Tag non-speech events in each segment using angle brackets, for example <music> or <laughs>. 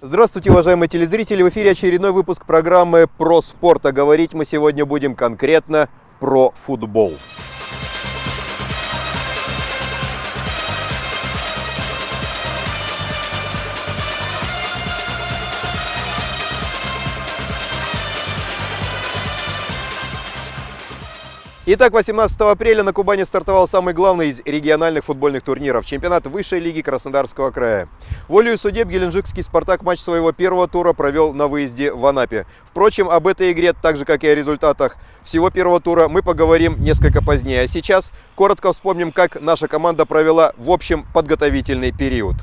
Здравствуйте, уважаемые телезрители! В эфире очередной выпуск программы про спорт. А говорить мы сегодня будем конкретно про футбол. Итак, 18 апреля на Кубани стартовал самый главный из региональных футбольных турниров – чемпионат высшей лиги Краснодарского края. Волею судеб Геленджикский «Спартак» матч своего первого тура провел на выезде в Анапе. Впрочем, об этой игре, так же как и о результатах всего первого тура, мы поговорим несколько позднее. А сейчас коротко вспомним, как наша команда провела в общем подготовительный период.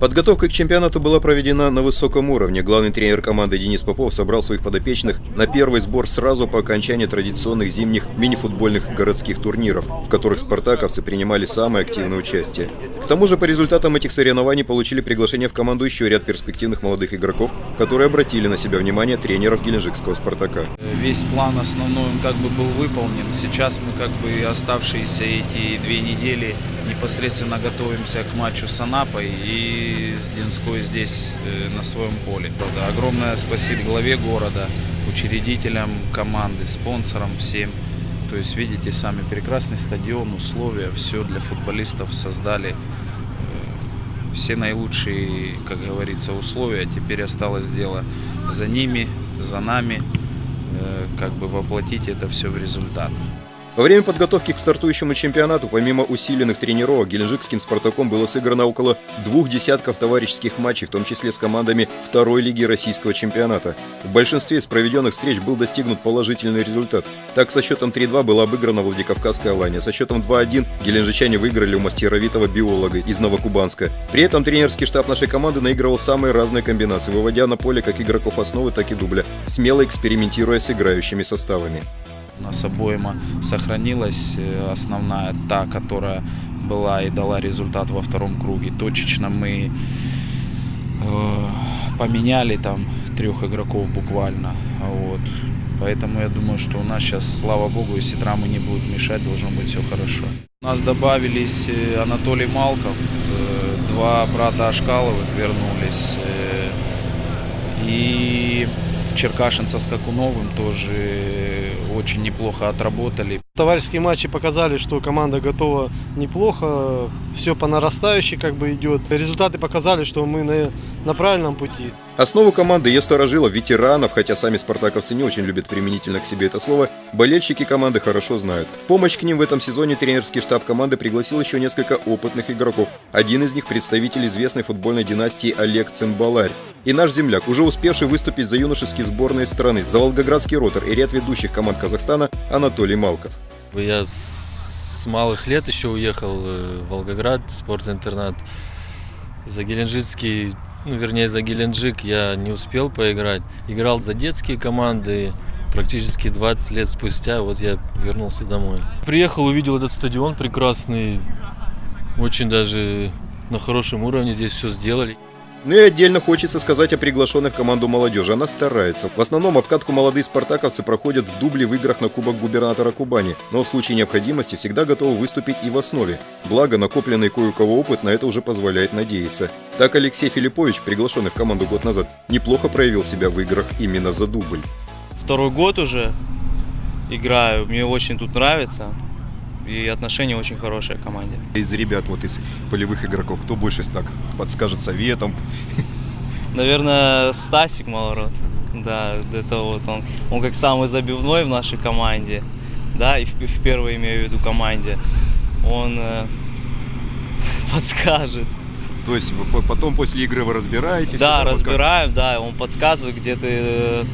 Подготовка к чемпионату была проведена на высоком уровне. Главный тренер команды Денис Попов собрал своих подопечных на первый сбор сразу по окончании традиционных зимних мини-футбольных городских турниров, в которых спартаковцы принимали самое активное участие. К тому же по результатам этих соревнований получили приглашение в команду еще ряд перспективных молодых игроков, которые обратили на себя внимание тренеров Геленджикского «Спартака». Весь план основной он как бы был выполнен. Сейчас мы как бы оставшиеся эти две недели непосредственно готовимся к матчу с Анапой и с Динской здесь э, на своем поле. Огромное спасибо главе города, учредителям команды, спонсорам всем. То есть видите сами прекрасный стадион, условия, все для футболистов создали. Э, все наилучшие, как говорится, условия. Теперь осталось дело за ними, за нами, э, как бы воплотить это все в результат. Во время подготовки к стартующему чемпионату, помимо усиленных тренировок, геленджикским «Спартаком» было сыграно около двух десятков товарищеских матчей, в том числе с командами второй лиги российского чемпионата. В большинстве из проведенных встреч был достигнут положительный результат. Так, со счетом 3-2 была обыграна Владикавказская Алания, со счетом 2-1 геленджичане выиграли у мастеровитого биолога из Новокубанска. При этом тренерский штаб нашей команды наигрывал самые разные комбинации, выводя на поле как игроков основы, так и дубля, смело экспериментируя с играющими составами. У нас обойма сохранилась, э, основная та, которая была и дала результат во втором круге. Точечно мы э, поменяли там трех игроков буквально. Вот. Поэтому я думаю, что у нас сейчас, слава богу, если травмы не будут мешать, должно быть все хорошо. У нас добавились э, Анатолий Малков, два брата Ашкаловых вернулись. И Черкашин со Скакуновым тоже очень неплохо отработали. Товарищеские матчи показали, что команда готова неплохо, все по нарастающей как бы идет. Результаты показали, что мы на, на правильном пути. Основу команды ее сторожило ветеранов, хотя сами спартаковцы не очень любят применительно к себе это слово, болельщики команды хорошо знают. В помощь к ним в этом сезоне тренерский штаб команды пригласил еще несколько опытных игроков. Один из них представитель известной футбольной династии Олег Цимбаларь. И наш земляк, уже успевший выступить за юношеские сборные страны, за Волгоградский ротор и ряд ведущих команд Казахстана Анатолий Малков. Я с малых лет еще уехал э, в Волгоград, спортинтернат. За Геленджикский, ну, вернее, за Геленджик я не успел поиграть. Играл за детские команды, практически 20 лет спустя вот я вернулся домой. Приехал, увидел этот стадион прекрасный, очень даже на хорошем уровне здесь все сделали. Ну и отдельно хочется сказать о приглашенных команду молодежи. Она старается. В основном обкатку молодые спартаковцы проходят в дубле в играх на Кубок губернатора Кубани, но в случае необходимости всегда готовы выступить и в основе. Благо, накопленный кое-у-кого опыт на это уже позволяет надеяться. Так Алексей Филиппович, приглашенный в команду год назад, неплохо проявил себя в играх именно за дубль. Второй год уже играю, мне очень тут нравится и отношения очень хорошие к команде. Из ребят, вот из полевых игроков, кто больше так подскажет советом? Наверное, Стасик Малород. Да, это вот он. Он как самый забивной в нашей команде, да, и в, в первой имею в виду команде. Он э, <laughs> подскажет. То есть вы потом после игры вы разбираете? Да, разбираем, да, он подсказывает, где ты, э,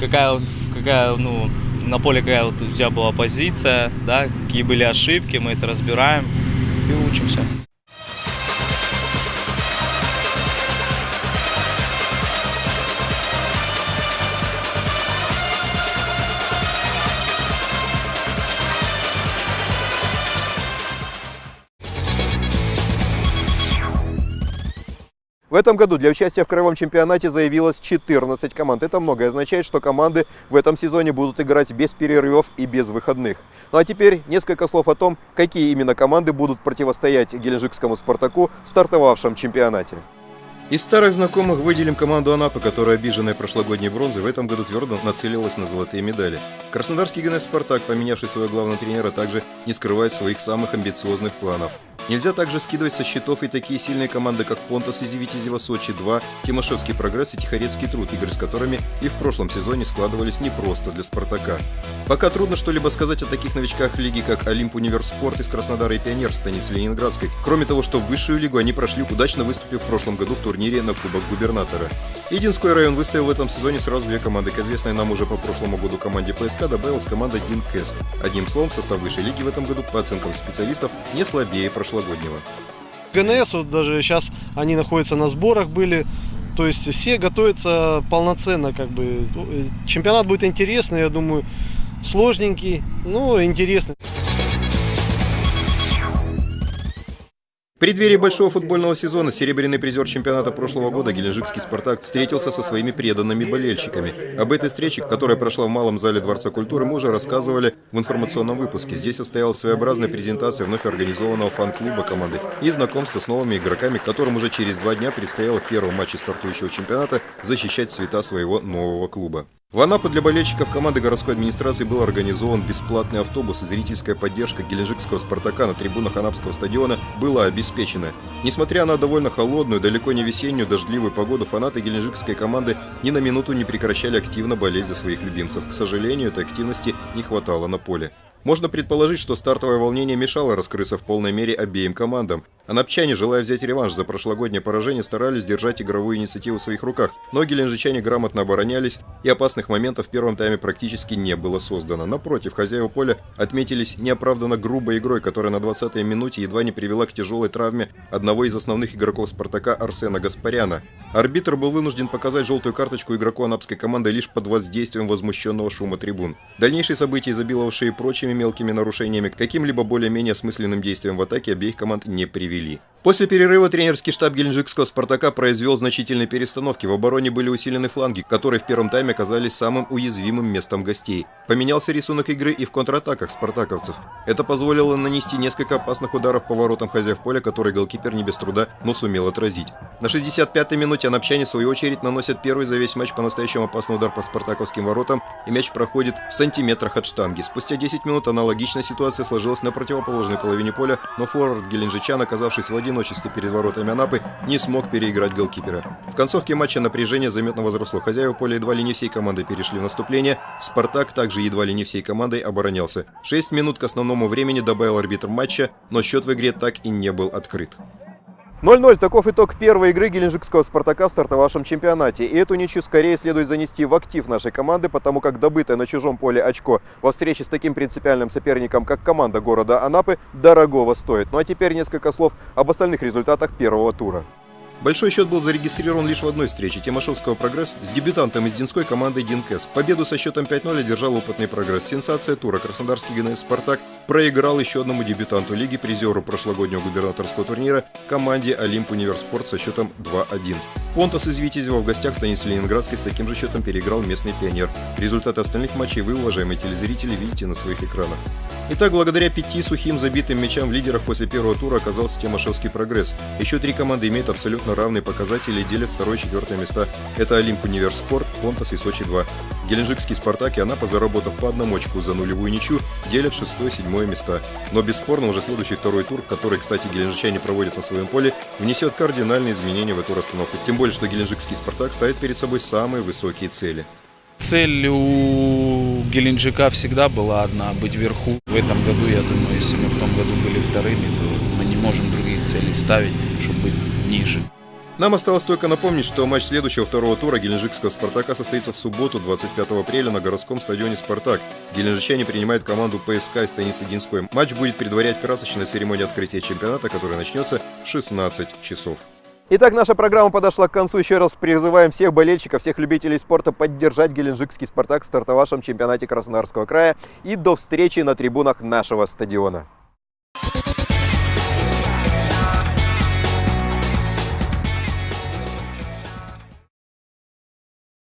какая, какая, ну, на поле какая вот у тебя была позиция, да, какие были ошибки, мы это разбираем и учимся. В этом году для участия в краевом чемпионате заявилось 14 команд. Это многое означает, что команды в этом сезоне будут играть без перерывов и без выходных. Ну а теперь несколько слов о том, какие именно команды будут противостоять Геленджикскому «Спартаку» в стартовавшем чемпионате. Из старых знакомых выделим команду Анапы, которая, обиженная прошлогодней бронзой, в этом году твердо нацелилась на золотые медали. Краснодарский ГНС «Спартак», поменявший своего главного тренера, также не скрывает своих самых амбициозных планов. Нельзя также скидывать со счетов и такие сильные команды, как Понтас из Витязева Сочи-2, Тимошевский прогресс и Тихорецкий труд, игры с которыми и в прошлом сезоне складывались непросто для Спартака. Пока трудно что-либо сказать о таких новичках лиги, как Олимп Универспорт из Краснодара и Пионер Станицы Ленинградской, кроме того, что в высшую лигу они прошли, удачно выступив в прошлом году в турнире на Кубок Губернатора. Идинской район выставил в этом сезоне сразу две команды. К известной нам уже по прошлому году команде ПСК добавилась команда Динкэс. Одним словом, состав высшей лиги в этом году, по оценкам специалистов, не слабее прошлогоднего. ГНС, вот даже сейчас они находятся на сборах были, то есть все готовятся полноценно, как бы. Чемпионат будет интересный, я думаю, сложненький, но интересный. В преддверии большого футбольного сезона серебряный призер чемпионата прошлого года Геленджикский «Спартак» встретился со своими преданными болельщиками. Об этой встрече, которая прошла в малом зале Дворца культуры, мы уже рассказывали в информационном выпуске. Здесь состоялась своеобразная презентация вновь организованного фан-клуба команды и знакомство с новыми игроками, которым уже через два дня предстояло в первом матче стартующего чемпионата защищать цвета своего нового клуба. В Анапу для болельщиков команды городской администрации был организован бесплатный автобус, и зрительская поддержка геленджикского «Спартака» на трибунах Анапского стадиона была обеспечена. Несмотря на довольно холодную, далеко не весеннюю, дождливую погоду, фанаты геленджикской команды ни на минуту не прекращали активно болеть за своих любимцев. К сожалению, этой активности не хватало на поле. Можно предположить, что стартовое волнение мешало раскрыться в полной мере обеим командам. Анапчане, желая взять реванш за прошлогоднее поражение, старались держать игровую инициативу в своих руках, но геленджичане грамотно оборонялись, и опасных моментов в первом тайме практически не было создано. Напротив, хозяева поля отметились неоправданно грубой игрой, которая на 20-й минуте едва не привела к тяжелой травме одного из основных игроков «Спартака» Арсена Гаспаряна. Арбитр был вынужден показать желтую карточку игроку анапской команды лишь под воздействием возмущенного шума трибун. Дальнейшие события, изобиловавшие прочими мелкими нарушениями, каким-либо более-менее осмысленным действием в атаке обеих команд не привели. После перерыва тренерский штаб геленджикского «Спартака» произвел значительные перестановки. В обороне были усилены фланги, которые в первом тайме оказались самым уязвимым местом гостей. Поменялся рисунок игры и в контратаках спартаковцев. Это позволило нанести несколько опасных ударов по воротам хозяев поля, которые голкипер не без труда, но сумел отразить. На 65-й минуте анапчане, в свою очередь, наносят первый за весь матч по-настоящему опасный удар по спартаковским воротам, и мяч проходит в сантиметрах от штанги. Спустя 10 минут аналогичная ситуация сложилась на противоположной половине поля, но форвард геленджичан, оказавшись в одиночестве перед воротами Анапы, не смог переиграть голкипера. В концовке матча напряжение заметно возросло. Хозяева поля едва ли не всей командой перешли в наступление. «Спартак» также едва ли не всей командой оборонялся. 6 минут к основному времени добавил арбитр матча, но счет в игре так и не был открыт. 0-0. Таков итог первой игры геленджикского «Спартака» в стартовавшем чемпионате. И эту ничью скорее следует занести в актив нашей команды, потому как добытое на чужом поле очко во встрече с таким принципиальным соперником, как команда города Анапы, дорогого стоит. Ну а теперь несколько слов об остальных результатах первого тура. Большой счет был зарегистрирован лишь в одной встрече Тимошевского «Прогресс» с дебютантом из Динской командой «Динкэс». Победу со счетом 5-0 одержал опытный «Прогресс». Сенсация тура Краснодарский ГНС «Спартак» проиграл еще одному дебютанту лиги, призеру прошлогоднего губернаторского турнира, команде «Олимп Универспорт» со счетом 2-1. Понтас из Витязева в гостях станицы Ленинградской с таким же счетом переиграл местный пионер. Результаты остальных матчей вы, уважаемые телезрители, видите на своих экранах. Итак, благодаря пяти сухим забитым мячам в лидерах после первого тура оказался Тимошевский прогресс. Еще три команды имеют абсолютно равные показатели и делят второе и четвертое места. Это Олимп Универспорт, Понтас и Сочи-2. Геленджикский Спартак и Анапа, заработав по одному очку за нулевую ничью, делят шестое и седьмое места. Но бесспорно уже следующий второй тур, который, кстати, геленджичане проводят на своем поле, внесет кардинальные изменения в эту расстановку. Тем более, что Геленджикский Спартак ставит перед собой самые высокие цели. Цель у Геленджика всегда была одна – быть вверху. В этом году, я думаю, если мы в том году были вторыми, то мы не можем других целей ставить, чтобы быть ниже. Нам осталось только напомнить, что матч следующего второго тура геленджикского «Спартака» состоится в субботу, 25 апреля, на городском стадионе «Спартак». Геленджичане принимают команду ПСК из станицы Динской. Матч будет предварять красочная церемония открытия чемпионата, которая начнется в 16 часов. Итак, наша программа подошла к концу. Еще раз призываем всех болельщиков, всех любителей спорта поддержать геленджикский «Спартак» в стартовавшем чемпионате Краснодарского края. И до встречи на трибунах нашего стадиона.